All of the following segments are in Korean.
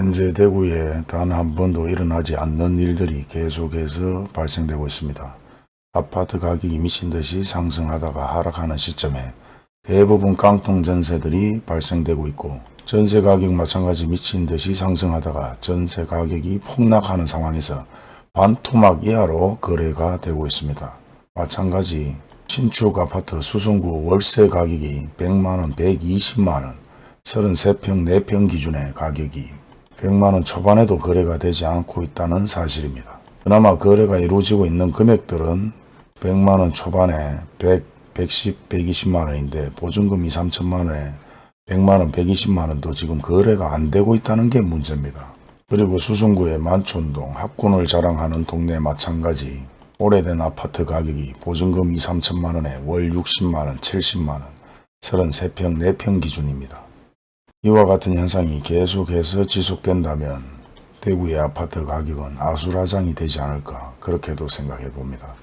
현재 대구에 단 한 번도 일어나지 않는 일들이 계속해서 발생되고 있습니다. 아파트 가격이 미친 듯이 상승하다가 하락하는 시점에 대부분 깡통 전세들이 발생되고 있고 전세 가격 마찬가지 미친 듯이 상승하다가 전세 가격이 폭락하는 상황에서 반토막 이하로 거래가 되고 있습니다. 마찬가지 신축 아파트 수성구 월세 가격이 100만원, 120만원, 33평, 4평 기준의 가격이 100만원 초반에도 거래가 되지 않고 있다는 사실입니다. 그나마 거래가 이루어지고 있는 금액들은 100만원 초반에 100, 110, 120만원인데 보증금 2, 3천만원에 100만원, 120만원도 지금 거래가 안 되고 있다는 게 문제입니다. 그리고 수성구의 만촌동 학군을 자랑하는 동네 마찬가지 오래된 아파트 가격이 보증금 2, 3천만원에 월 60만원, 70만원, 33평, 4평 기준입니다. 이와 같은 현상이 계속해서 지속된다면 대구의 아파트 가격은 아수라장이 되지 않을까 그렇게도 생각해 봅니다.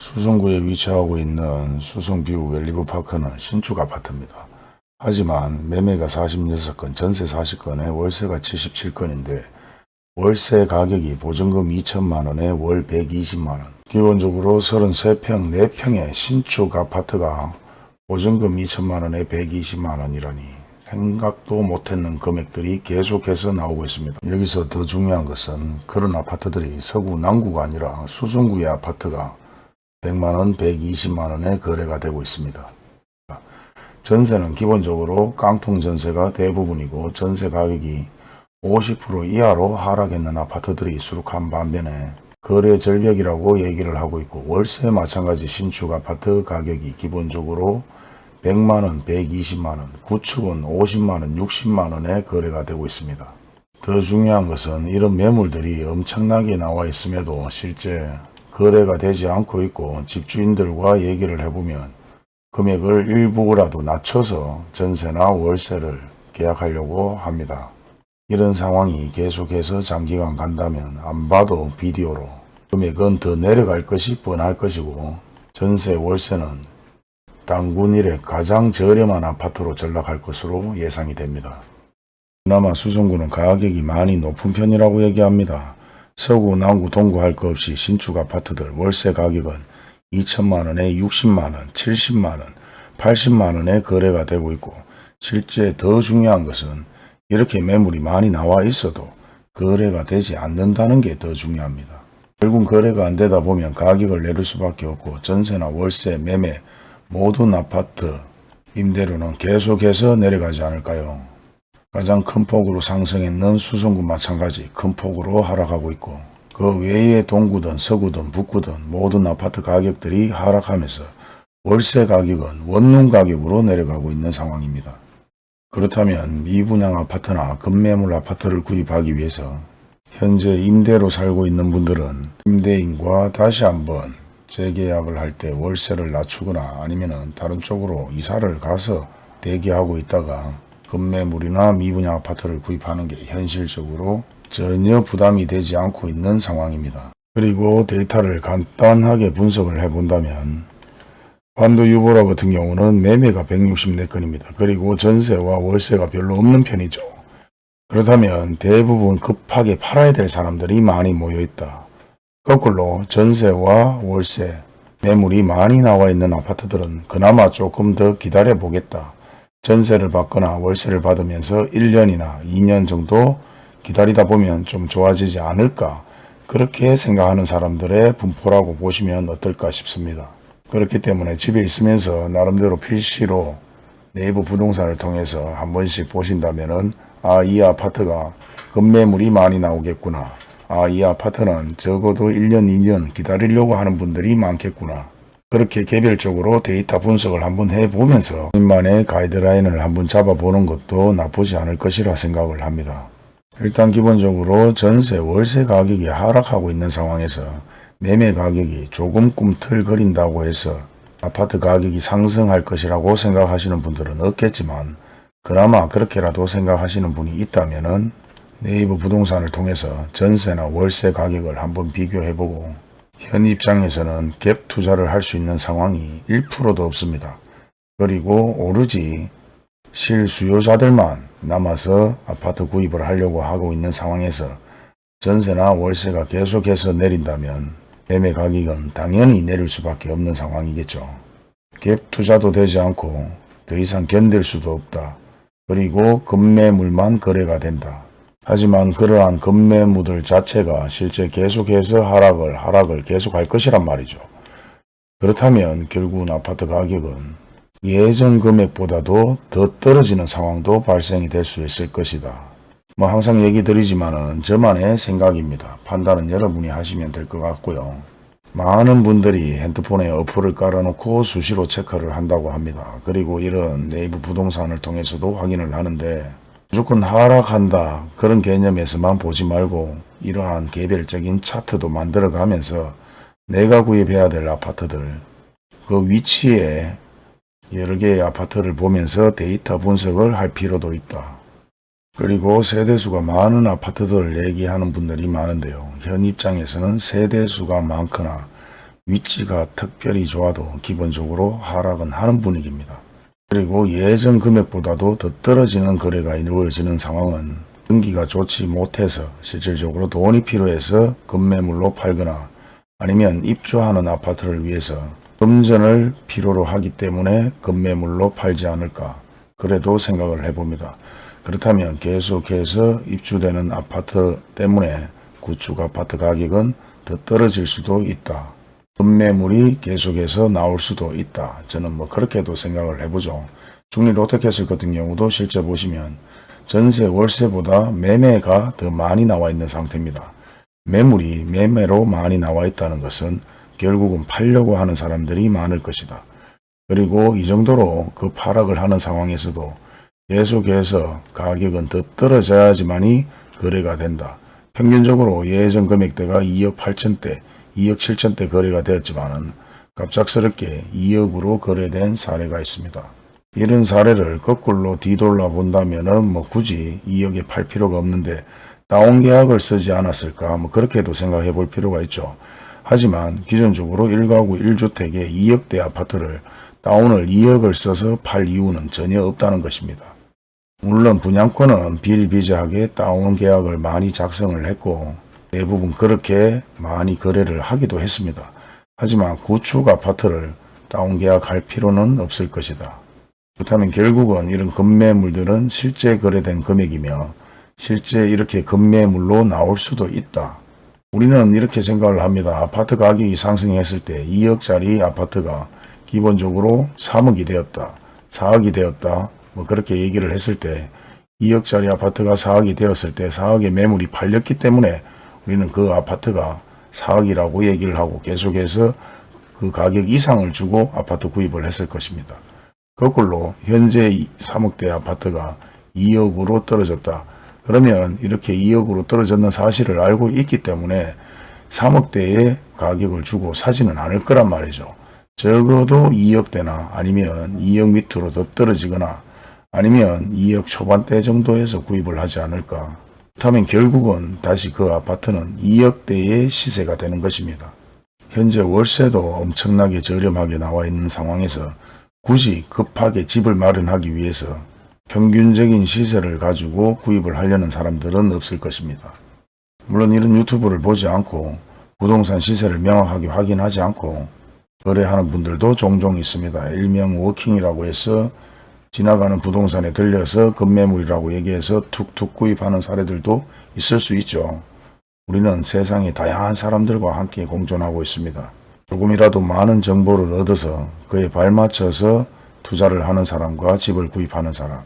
수성구에 위치하고 있는 수성뷰 웰리브파크는 신축 아파트입니다. 하지만 매매가 46건, 전세 40건에 월세가 77건인데 월세 가격이 보증금 2천만원에 월 120만원 기본적으로 33평 4평의 신축 아파트가 보증금 2천만원에 120만원이라니 생각도 못했는 금액들이 계속해서 나오고 있습니다. 여기서 더 중요한 것은 그런 아파트들이 서구 남구가 아니라 수성구의 아파트가 100만원, 120만원에 거래가 되고 있습니다. 전세는 기본적으로 깡통 전세가 대부분이고 전세 가격이 50% 이하로 하락했는 아파트들이 수록한 반면에 거래 절벽이라고 얘기를 하고 있고 월세 마찬가지 신축 아파트 가격이 기본적으로 100만원, 120만원, 구축은 50만원, 60만원에 거래가 되고 있습니다. 더 중요한 것은 이런 매물들이 엄청나게 나와 있음에도 실제 거래가 되지 않고 있고 집주인들과 얘기를 해보면 금액을 일부라도 낮춰서 전세나 월세를 계약하려고 합니다. 이런 상황이 계속해서 장기간 간다면 안 봐도 비디오로 금액은 더 내려갈 것이 뻔할 것이고 전세 월세는 당군 일에 가장 저렴한 아파트로 전락할 것으로 예상이 됩니다. 그나마 수성구는 가격이 많이 높은 편이라고 얘기합니다. 서구, 남구, 동구 할 것 없이 신축 아파트들 월세 가격은 2천만원에 60만원, 70만원, 80만원에 거래가 되고 있고 실제 더 중요한 것은 이렇게 매물이 많이 나와 있어도 거래가 되지 않는다는 게 더 중요합니다. 결국 거래가 안 되다 보면 가격을 내릴 수밖에 없고 전세나 월세, 매매 모든 아파트 임대료는 계속해서 내려가지 않을까요? 가장 큰 폭으로 상승했는 수성구 마찬가지 큰 폭으로 하락하고 있고 그 외의 동구든 서구든 북구든 모든 아파트 가격들이 하락하면서 월세 가격은 원룸 가격으로 내려가고 있는 상황입니다. 그렇다면 미분양 아파트나 급매물 아파트를 구입하기 위해서 현재 임대로 살고 있는 분들은 임대인과 다시 한번 재계약을 할 때 월세를 낮추거나 아니면 다른 쪽으로 이사를 가서 대기하고 있다가 급매물이나 미분양 아파트를 구입하는 게 현실적으로 전혀 부담이 되지 않고 있는 상황입니다. 그리고 데이터를 간단하게 분석을 해본다면 반도 유보라 같은 경우는 매매가 164건입니다. 그리고 전세와 월세가 별로 없는 편이죠. 그렇다면 대부분 급하게 팔아야 될 사람들이 많이 모여있다. 거꾸로 전세와 월세, 매물이 많이 나와 있는 아파트들은 그나마 조금 더 기다려 보겠다. 전세를 받거나 월세를 받으면서 1년이나 2년 정도 기다리다 보면 좀 좋아지지 않을까 그렇게 생각하는 사람들의 분포라고 보시면 어떨까 싶습니다. 그렇기 때문에 집에 있으면서 나름대로 PC로 네이버 부동산을 통해서 한 번씩 보신다면 은 아이 아파트가 급매물이 많이 나오겠구나. 아 이 아파트는 적어도 1년 2년 기다리려고 하는 분들이 많겠구나. 그렇게 개별적으로 데이터 분석을 한번 해보면서 본인만의 가이드라인을 한번 잡아보는 것도 나쁘지 않을 것이라 생각을 합니다. 일단 기본적으로 전세, 월세 가격이 하락하고 있는 상황에서 매매 가격이 조금 꿈틀거린다고 해서 아파트 가격이 상승할 것이라고 생각하시는 분들은 없겠지만 그나마 그렇게라도 생각하시는 분이 있다면 네이버 부동산을 통해서 전세나 월세 가격을 한번 비교해보고 현 입장에서는 갭 투자를 할 수 있는 상황이 1%도 없습니다. 그리고 오로지 실수요자들만 남아서 아파트 구입을 하려고 하고 있는 상황에서 전세나 월세가 계속해서 내린다면 매매 가격은 당연히 내릴 수밖에 없는 상황이겠죠. 갭 투자도 되지 않고 더 이상 견딜 수도 없다. 그리고 급매물만 거래가 된다. 하지만 그러한 급매물들 자체가 실제 계속해서 하락을 하락을 계속할 것이란 말이죠. 그렇다면 결국은 아파트 가격은 예전 금액보다도 더 떨어지는 상황도 발생이 될 수 있을 것이다. 뭐 항상 얘기 드리지만은 저만의 생각입니다. 판단은 여러분이 하시면 될 것 같고요. 많은 분들이 핸드폰에 어플을 깔아놓고 수시로 체크를 한다고 합니다. 그리고 이런 네이버 부동산을 통해서도 확인을 하는데 무조건 하락한다 그런 개념에서만 보지 말고 이러한 개별적인 차트도 만들어 가면서 내가 구입해야 될 아파트들 그 위치에 여러 개의 아파트를 보면서 데이터 분석을 할 필요도 있다. 그리고 세대수가 많은 아파트들을 얘기하는 분들이 많은데요. 현 입장에서는 세대수가 많거나 위치가 특별히 좋아도 기본적으로 하락은 하는 분위기입니다. 그리고 예전 금액보다도 더 떨어지는 거래가 이루어지는 상황은 경기가 좋지 못해서 실질적으로 돈이 필요해서 급매물로 팔거나 아니면 입주하는 아파트를 위해서 금전을 필요로 하기 때문에 급매물로 팔지 않을까 그래도 생각을 해봅니다. 그렇다면 계속해서 입주되는 아파트 때문에 구축 아파트 가격은 더 떨어질 수도 있다. 급매물이 계속해서 나올 수도 있다. 저는 뭐 그렇게도 생각을 해보죠. 중리 롯데캐슬 같은 경우도 실제 보시면 전세 월세보다 매매가 더 많이 나와 있는 상태입니다. 매물이 매매로 많이 나와 있다는 것은 결국은 팔려고 하는 사람들이 많을 것이다. 그리고 이 정도로 그 파락을 하는 상황에서도 계속해서 가격은 더 떨어져야지만이 거래가 된다. 평균적으로 예전 금액대가 2억 8천대, 2억 7천대 거래가 되었지만은 갑작스럽게 2억으로 거래된 사례가 있습니다. 이런 사례를 거꾸로 뒤돌아 본다면은 뭐 굳이 2억에 팔 필요가 없는데 다운 계약을 쓰지 않았을까 뭐 그렇게도 생각해 볼 필요가 있죠. 하지만 기존적으로 1가구 1주택에 2억대 아파트를 다운을 2억을 써서 팔 이유는 전혀 없다는 것입니다. 물론 분양권은 비일비재하게 다운 계약을 많이 작성을 했고 대부분 그렇게 많이 거래를 하기도 했습니다. 하지만 구축 아파트를 다운 계약할 필요는 없을 것이다. 그렇다면 결국은 이런 급매물들은 실제 거래된 금액이며 실제 이렇게 급매물로 나올 수도 있다. 우리는 이렇게 생각을 합니다. 아파트 가격이 상승했을 때 2억짜리 아파트가 기본적으로 3억이 되었다. 4억이 되었다. 뭐 그렇게 얘기를 했을 때 2억짜리 아파트가 4억이 되었을 때 4억의 매물이 팔렸기 때문에 우리는 그 아파트가 4억이라고 얘기를 하고 계속해서 그 가격 이상을 주고 아파트 구입을 했을 것입니다. 거꾸로 현재 3억대 아파트가 2억으로 떨어졌다. 그러면 이렇게 2억으로 떨어졌는 사실을 알고 있기 때문에 3억대의 가격을 주고 사지는 않을 거란 말이죠. 적어도 2억대나 아니면 2억 밑으로 더 떨어지거나 아니면 2억 초반대 정도에서 구입을 하지 않을까. 그렇다면 결국은 다시 그 아파트는 2억대의 시세가 되는 것입니다. 현재 월세도 엄청나게 저렴하게 나와 있는 상황에서 굳이 급하게 집을 마련하기 위해서 평균적인 시세를 가지고 구입을 하려는 사람들은 없을 것입니다. 물론 이런 유튜브를 보지 않고 부동산 시세를 명확하게 확인하지 않고 거래하는 분들도 종종 있습니다. 일명 워킹이라고 해서 지나가는 부동산에 들려서 급매물이라고 얘기해서 툭툭 구입하는 사례들도 있을 수 있죠. 우리는 세상의 다양한 사람들과 함께 공존하고 있습니다. 조금이라도 많은 정보를 얻어서 그에 발맞춰서 투자를 하는 사람과 집을 구입하는 사람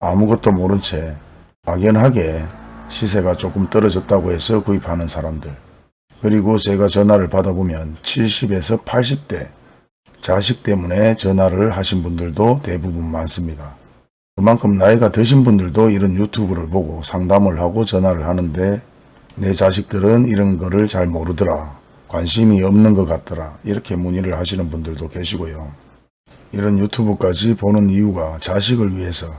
아무것도 모른 채 막연하게 시세가 조금 떨어졌다고 해서 구입하는 사람들 그리고 제가 전화를 받아보면 70에서 80대 자식 때문에 전화를 하신 분들도 대부분 많습니다. 그만큼 나이가 드신 분들도 이런 유튜브를 보고 상담을 하고 전화를 하는데 내 자식들은 이런 거를 잘 모르더라. 관심이 없는 것 같더라. 이렇게 문의를 하시는 분들도 계시고요. 이런 유튜브까지 보는 이유가 자식을 위해서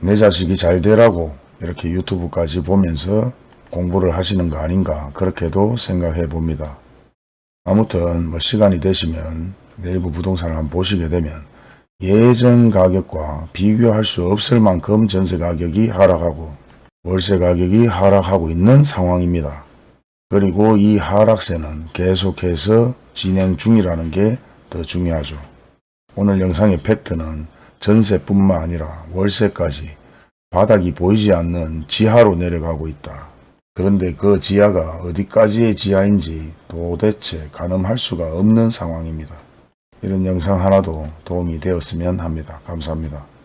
내 자식이 잘 되라고 이렇게 유튜브까지 보면서 공부를 하시는 거 아닌가 그렇게도 생각해 봅니다. 아무튼 뭐 시간이 되시면 네이버 부동산을 한번 보시게 되면 예전 가격과 비교할 수 없을 만큼 전세 가격이 하락하고 월세 가격이 하락하고 있는 상황입니다. 그리고 이 하락세는 계속해서 진행 중이라는 게 더 중요하죠. 오늘 영상의 팩트는 전세뿐만 아니라 월세까지 바닥이 보이지 않는 지하로 내려가고 있다. 그런데 그 지하가 어디까지의 지하인지 도대체 가늠할 수가 없는 상황입니다. 이런 영상 하나도 도움이 되었으면 합니다. 감사합니다.